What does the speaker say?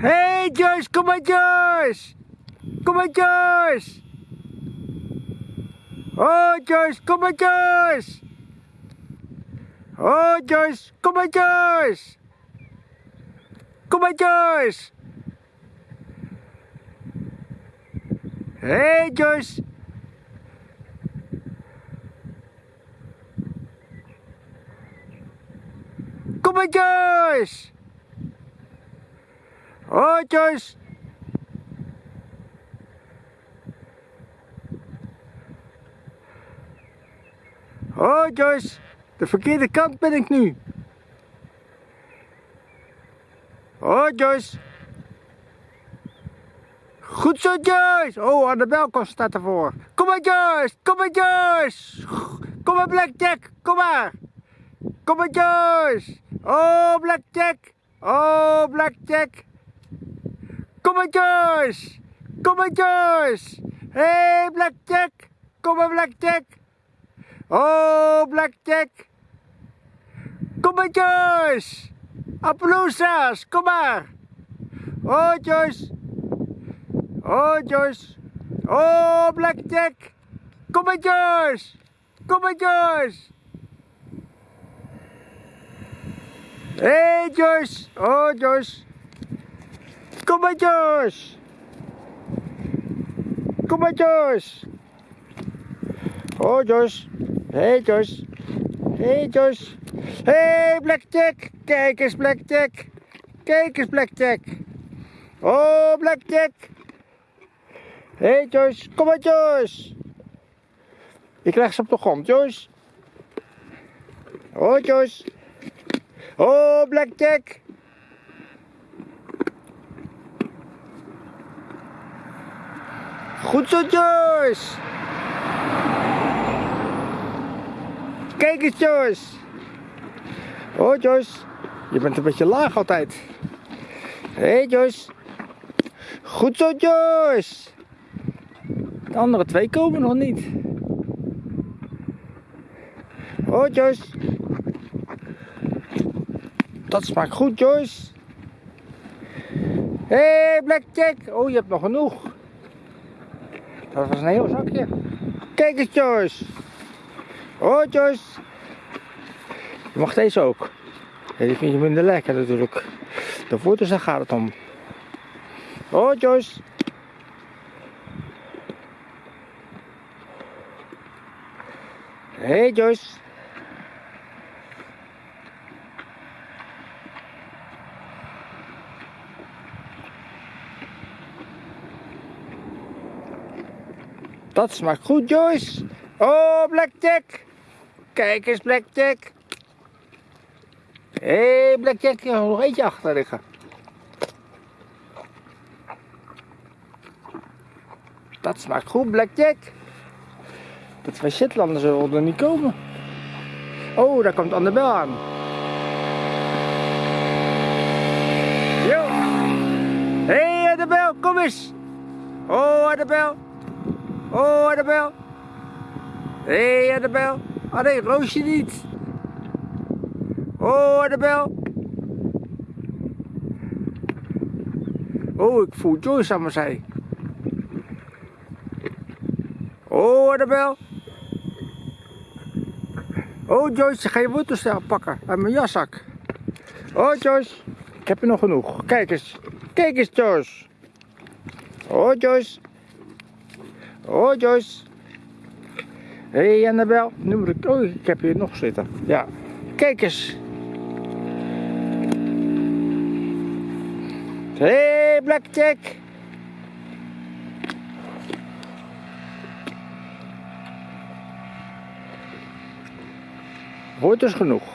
Hey Joyce, kom maar Joyce! Kom maar Joyce! Oh Joyce, kom maar Joyce! Oh Joyce, kom maar Joyce! Kom maar Joyce! Hey Joyce! Kom maar Joyce! Oh Joyce! Oh Joyce, de verkeerde kant ben ik nu. Oh Joyce. Goed zo Joyce. Oh, Annabel staat ervoor. Kom maar Joyce, kom maar Joyce. Kom maar Blackjack, kom maar. Kom maar Joyce. Oh Blackjack. Oh Blackjack. Kom maar Joyce. Kom maar Joyce. Hey Blackjack. Kom maar Blackjack. Oh, Blackjack. Kom maar, Joyce. Appaloosas, kom maar. Oh, Joyce. Oh, Joyce. Oh, Blackjack. Maar, maar, Joyce. Hey, Joyce. Oh, Joyce. Kom maar, Joyce. Kom maar, Joyce. Oh, Joyce. Hey Joyce. Hey Joyce. Hey Blackjack. Kijk eens Blackjack. Kijk eens Blackjack. Oh Blackjack. Hey Joyce. Kom maar Joyce. Ik krijg ze op de grond Joyce. Oh Joyce. Oh Blackjack. Goed zo Joyce. Kijk eens Joyce. Oh Joyce. Je bent een beetje laag altijd. Hé hey, Joyce. Goed zo Joyce. De andere twee komen nog niet. Oh Joyce. Dat smaakt goed Joyce. Hé hey, Blackjack. Oh je hebt nog genoeg. Dat was een heel zakje. Kijk eens Joyce. Oh Joyce. Je mag deze ook. Die vind je minder lekker natuurlijk. De voeten daar gaat het om. Oh Joyce. Hey Joyce. Dat smaakt goed Joyce. Oh Blackjack. Kijk eens Blackjack. Hé hey, Blackjack, je nog eentje achter liggen. Dat smaakt goed Blackjack. De twee Shetlanders zullen er niet komen. Oh, daar komt Annabel aan. Yo. Hé hey, Annabel, kom eens. Oh Annabel. Oh Annabel. Hé hey, Annabel. Ah nee, Roosje niet. Oh, Annabel. Oh, ik voel Joyce aan mijn zij. Oh, Annabel. Oh, Joyce, ga je wortelstel pakken uit mijn jaszak. Oh, Joyce. Ik heb er nog genoeg. Kijk eens. Kijk eens, Joyce. Oh, Joyce. Oh, Joyce. Hé, hey, Annabel. Nu moet ik... Oh, ik heb hier nog zitten. Ja. Kijk eens. Hé, hey, Blackjack. Wordt dus genoeg.